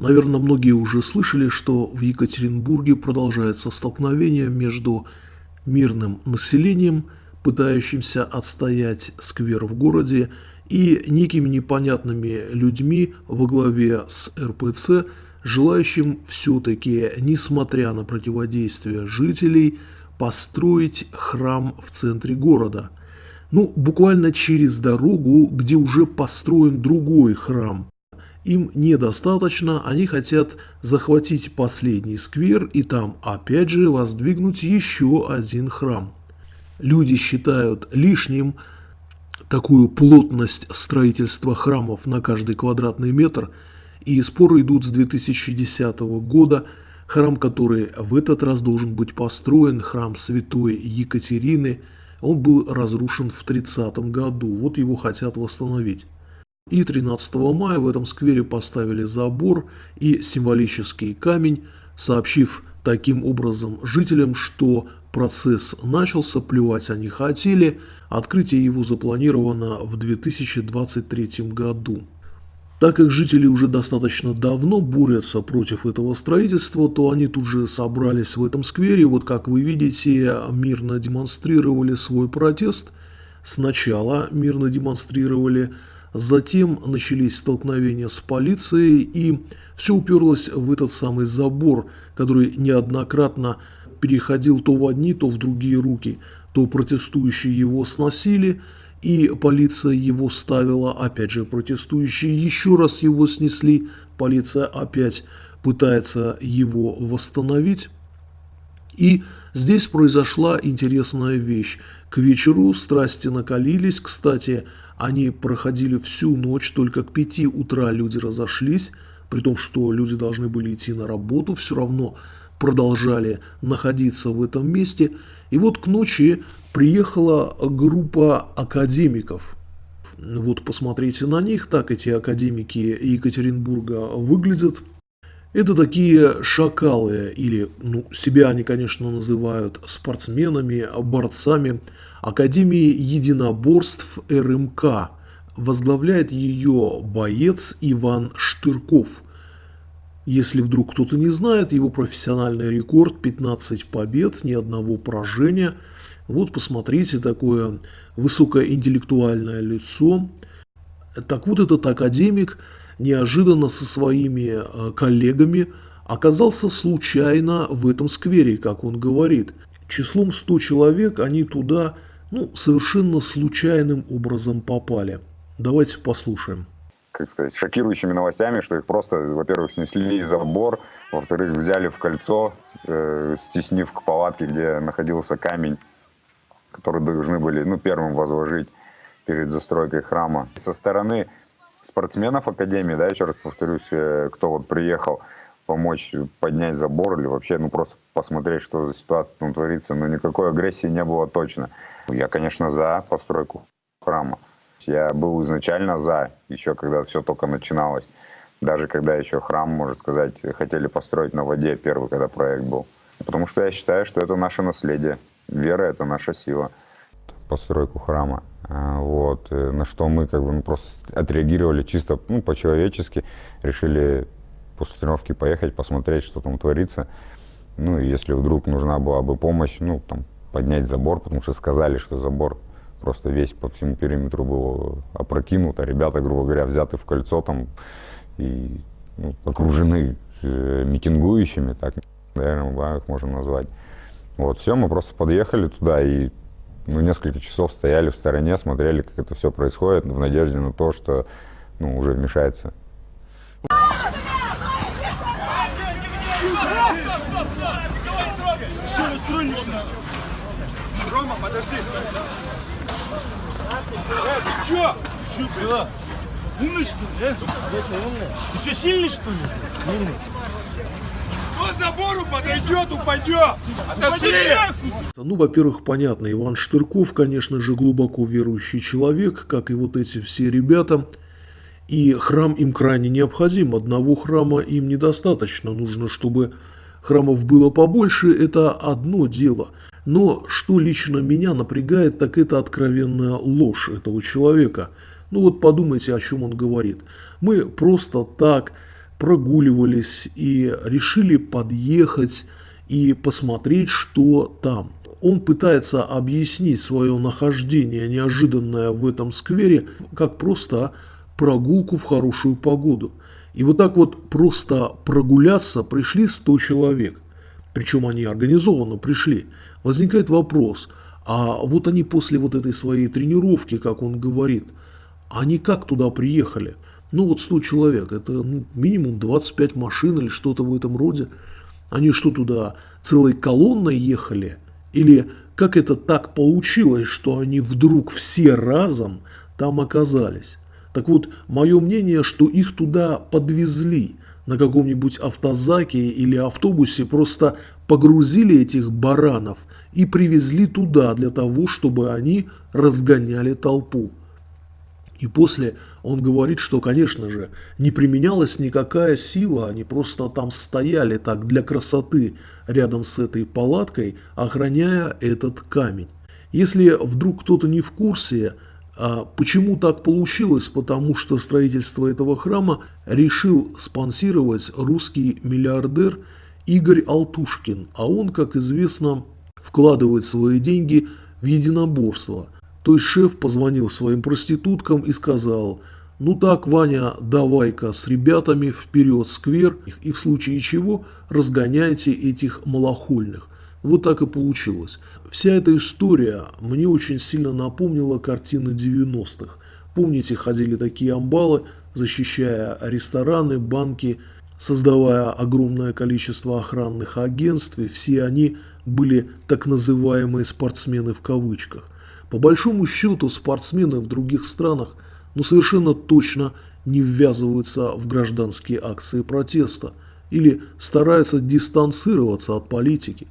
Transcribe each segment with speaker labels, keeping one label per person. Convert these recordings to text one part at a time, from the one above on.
Speaker 1: Наверное, многие уже слышали, что в Екатеринбурге продолжается столкновение между мирным населением, пытающимся отстоять сквер в городе, и некими непонятными людьми во главе с РПЦ, желающим все-таки, несмотря на противодействие жителей, построить храм в центре города. Ну, буквально через дорогу, где уже построен другой храм. Им недостаточно, они хотят захватить последний сквер и там опять же воздвигнуть еще один храм. Люди считают лишним такую плотность строительства храмов на каждый квадратный метр, и споры идут с 2010 года. Храм, который в этот раз должен быть построен, храм святой Екатерины, он был разрушен в 30 году, вот его хотят восстановить. И 13 мая в этом сквере поставили забор и символический камень, сообщив таким образом жителям, что процесс начался, плевать они хотели, открытие его запланировано в 2023 году. Так как жители уже достаточно давно борются против этого строительства, то они тут же собрались в этом сквере. Вот как вы видите, мирно демонстрировали свой протест. Сначала мирно демонстрировали Затем начались столкновения с полицией, и все уперлось в этот самый забор, который неоднократно переходил то в одни, то в другие руки. То протестующие его сносили, и полиция его ставила, опять же протестующие еще раз его снесли, полиция опять пытается его восстановить. И здесь произошла интересная вещь. К вечеру страсти накалились, кстати, они проходили всю ночь, только к пяти утра люди разошлись, при том, что люди должны были идти на работу, все равно продолжали находиться в этом месте. И вот к ночи приехала группа академиков. Вот посмотрите на них, так эти академики Екатеринбурга выглядят. Это такие шакалы, или ну, себя они, конечно, называют спортсменами, борцами Академии единоборств РМК. Возглавляет ее боец Иван Штырков. Если вдруг кто-то не знает, его профессиональный рекорд 15 побед, ни одного поражения. Вот посмотрите, такое высокоинтеллектуальное лицо. Так вот этот академик – неожиданно со своими э, коллегами оказался случайно в этом сквере, как он говорит. Числом 100 человек они туда ну, совершенно случайным образом попали. Давайте послушаем.
Speaker 2: Как сказать, шокирующими новостями, что их просто, во-первых, снесли забор, во-вторых, взяли в кольцо, э, стеснив к палатке, где находился камень, который должны были ну, первым возложить перед застройкой храма. Со стороны спортсменов Академии, да, еще раз повторюсь, э, кто вот приехал помочь поднять забор или вообще, ну, просто посмотреть, что за ситуация там творится, но никакой агрессии не было точно. Я, конечно, за постройку храма. Я был изначально за, еще когда все только начиналось. Даже когда еще храм, можно сказать, хотели построить на воде, первый, когда проект был. Потому что я считаю, что это наше наследие. Вера – это наша сила. Постройку храма вот, э, на что мы как бы ну, просто отреагировали чисто ну, по-человечески, решили после тренировки поехать, посмотреть, что там творится. Ну, и если вдруг нужна была бы помощь, ну, там, поднять забор, потому что сказали, что забор просто весь по всему периметру был опрокинут, а ребята, грубо говоря, взяты в кольцо там и ну, окружены э, митингующими, так, наверное, их можно назвать. Вот, все, мы просто подъехали туда и мы несколько часов стояли в стороне, смотрели, как это все происходит, в надежде на то, что ну, уже вмешается.
Speaker 3: Рома, подожди. Э, ты чё? Умный что? Ты чё, сильный что ли? Умный забору подойдет, упадет. Отошли!
Speaker 1: Ну, во-первых, понятно, Иван Штырков, конечно же, глубоко верующий человек, как и вот эти все ребята. И храм им крайне необходим. Одного храма им недостаточно. Нужно, чтобы храмов было побольше, это одно дело. Но что лично меня напрягает, так это откровенная ложь этого человека. Ну вот подумайте, о чем он говорит. Мы просто так прогуливались и решили подъехать и посмотреть, что там. Он пытается объяснить свое нахождение неожиданное в этом сквере, как просто прогулку в хорошую погоду. И вот так вот просто прогуляться пришли 100 человек. Причем они организованно пришли. Возникает вопрос, а вот они после вот этой своей тренировки, как он говорит, они как туда приехали? Ну вот 100 человек, это ну, минимум 25 машин или что-то в этом роде. Они что туда целой колонной ехали? Или как это так получилось, что они вдруг все разом там оказались? Так вот, мое мнение, что их туда подвезли на каком-нибудь автозаке или автобусе, просто погрузили этих баранов и привезли туда для того, чтобы они разгоняли толпу. И после он говорит, что, конечно же, не применялась никакая сила, они просто там стояли так для красоты рядом с этой палаткой, охраняя этот камень. Если вдруг кто-то не в курсе, а почему так получилось? Потому что строительство этого храма решил спонсировать русский миллиардер Игорь Алтушкин, а он, как известно, вкладывает свои деньги в единоборство – то есть шеф позвонил своим проституткам и сказал, ну так, Ваня, давай-ка с ребятами вперед сквер и в случае чего разгоняйте этих малохольных. Вот так и получилось. Вся эта история мне очень сильно напомнила картины 90-х. Помните, ходили такие амбалы, защищая рестораны, банки, создавая огромное количество охранных агентств, и все они были так называемые спортсмены в кавычках. По большому счету спортсмены в других странах ну, совершенно точно не ввязываются в гражданские акции протеста или стараются дистанцироваться от политики.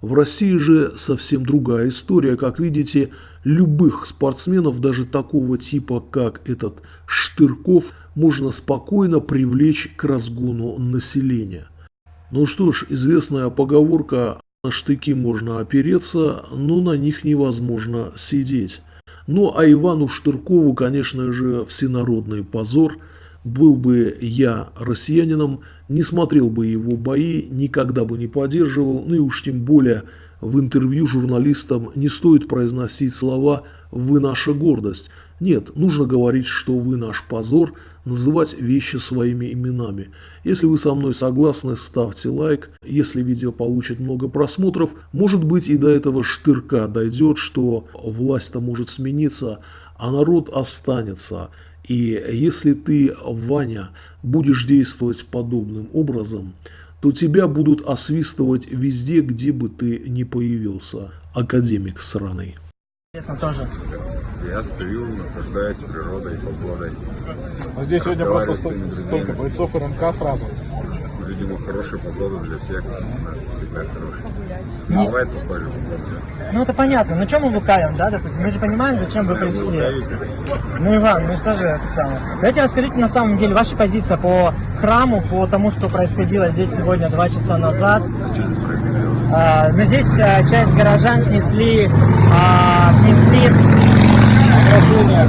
Speaker 1: В России же совсем другая история. Как видите, любых спортсменов, даже такого типа, как этот Штырков, можно спокойно привлечь к разгону населения. Ну что ж, известная поговорка на штыки можно опереться, но на них невозможно сидеть. Ну а Ивану Штыркову, конечно же, всенародный позор. Был бы я россиянином, не смотрел бы его бои, никогда бы не поддерживал, ну и уж тем более в интервью журналистам не стоит произносить слова «вы наша гордость». Нет, нужно говорить, что вы наш позор, называть вещи своими именами. Если вы со мной согласны, ставьте лайк. Если видео получит много просмотров, может быть и до этого штырка дойдет, что власть-то может смениться, а народ останется. И если ты, Ваня, будешь действовать подобным образом, то тебя будут освистывать везде, где бы ты ни появился. Академик сраный.
Speaker 4: Интересно тоже.
Speaker 2: Я стою, наслаждаюсь природой, погодой.
Speaker 5: Но здесь сегодня просто столько, столько бойцов РМК сразу.
Speaker 2: Видимо, хорошая погода для всех. Она всегда хорошая.
Speaker 4: Ну.
Speaker 2: Бывает похоже.
Speaker 4: Ну это понятно, но чем мы лукавим, да, допустим? Мы же понимаем, зачем вы пришли. Ну, Иван, ну что же это самое? Давайте расскажите на самом деле ваша позиция по храму, по тому, что происходило здесь сегодня два часа назад.
Speaker 2: Что здесь происходило?
Speaker 4: А, но здесь а, часть горожан снесли, а, снесли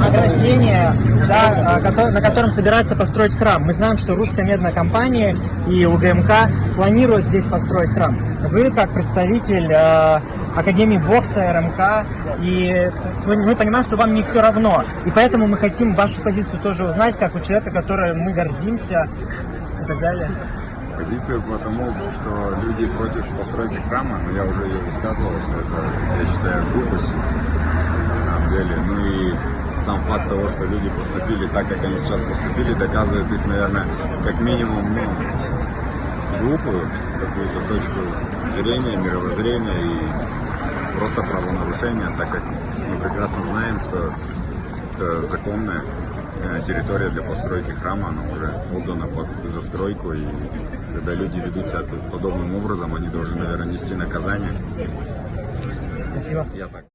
Speaker 4: ограждение, да, а, кото- на котором собирается построить храм. Мы знаем, что русская медная компания и УГМК планируют здесь построить храм. Вы, как представитель Академии бокса, РМК, и мы понимаем, что вам не все равно. И поэтому мы хотим вашу позицию тоже узнать, как у человека, которым мы гордимся и так далее.
Speaker 2: Позицию по тому, что люди против постройки храма, но я уже ее высказывал, что это, я считаю, глупость на самом деле. Ну и сам факт того, что люди поступили так, как они сейчас поступили, доказывает их, наверное, как минимум, ну, глупую какую-то точку зрения, мировоззрения и просто правонарушения, так как мы прекрасно знаем, что это законная э, территория для постройки храма, она уже отдана под застройку, и когда люди ведут себя подобным образом, они должны, наверное, нести наказание.
Speaker 4: Спасибо.
Speaker 2: Я так.